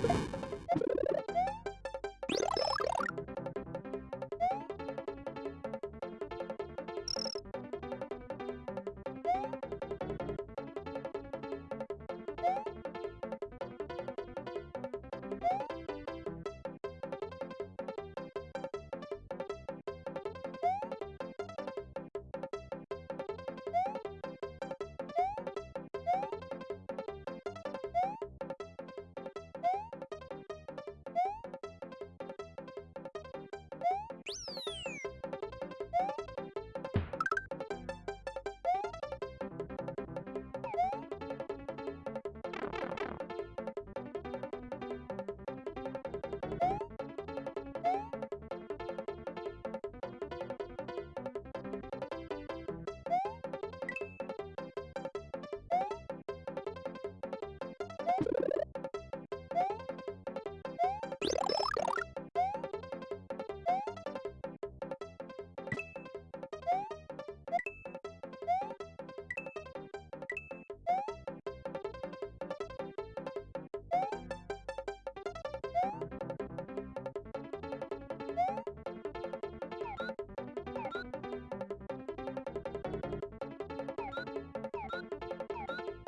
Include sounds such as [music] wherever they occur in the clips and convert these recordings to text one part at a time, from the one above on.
you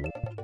you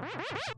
Woo-hoo-hoo! [laughs]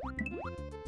What?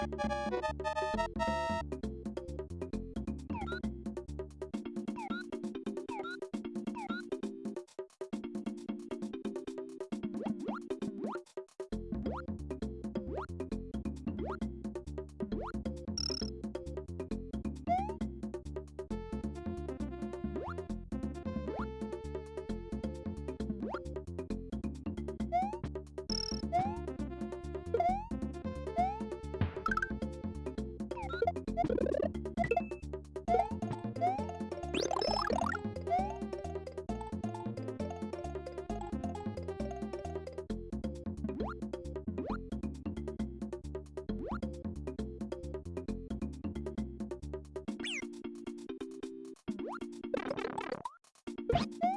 なるほど。Bye. [laughs]